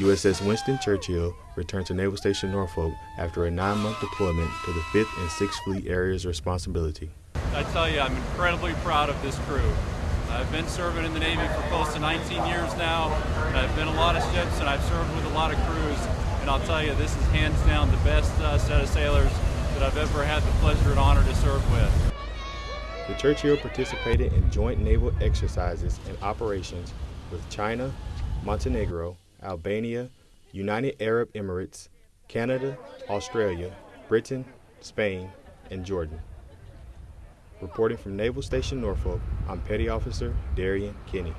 USS Winston Churchill returned to Naval Station Norfolk after a nine-month deployment to the 5th and 6th Fleet Area's responsibility. I tell you, I'm incredibly proud of this crew. I've been serving in the Navy for close to 19 years now. I've been a lot of ships and I've served with a lot of crews. And I'll tell you, this is hands down the best uh, set of sailors that I've ever had the pleasure and honor to serve with. The Churchill participated in joint naval exercises and operations with China, Montenegro, Albania, United Arab Emirates, Canada, Australia, Britain, Spain, and Jordan. Reporting from Naval Station Norfolk, I'm Petty Officer Darian Kinney.